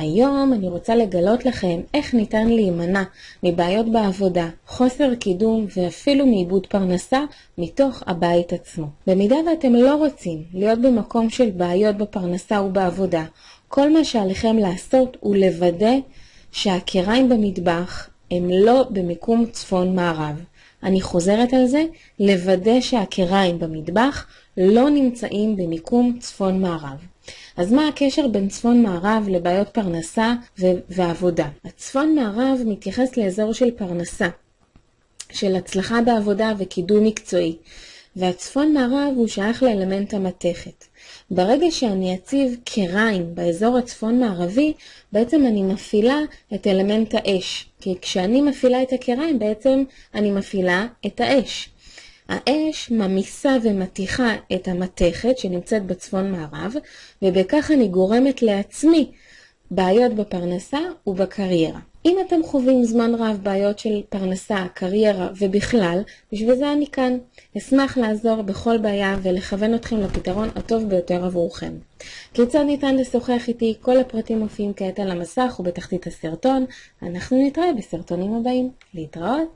היום אני רוצה לגלות לכם איך ניתן להימנע מבעיות בעבודה, חוסר קידום ואפילו מאיבוד פרנסה מתוך הבית עצמו. במידה ואתם לא רוצים להיות במקום של בעיות בפרנסה ובעבודה, כל מה שעליכם לעשות הוא לוודא שהקיריים במטבח הם לא במיקום צפון מערב. אני חוזרת על זה, לוודא שהקיריים במטבח לא נמצאים במיקום צפון מערב. אז מה הקשר בין צפון מערב לבעיות פרנסה ועבודה? הצפון מערב מתייחס לאזור של פרנסה, של הצלחה בעבודה וקידום מקצועי, והצפון מערב הוא שייך לאלמנט המתכת. ברגע שאני אציב קריים באזור הצפון מערבי, בעצם אני מפעילה את אלמנט האש. כי כשאני מפעילה את הקריים, בעצם אני מפעילה את האש. האש ממיסה ומתיחה את המתכת שנמצאת בצפון מערב, ובכך אני גורמת לעצמי בעיות בפרנסה ובקריירה. אם אתם חווים זמן רב בעיות של פרנסה, קריירה ובכלל, בשביל זה אני כאן. אשמח לעזור בכל בעיה ולכוון אתכם לפתרון הטוב ביותר עבורכם. כיצד ניתן לשוחח איתי? כל הפרטים מופיעים כעת על המסך ובתחתית הסרטון. אנחנו נתראה בסרטונים הבאים. להתראות.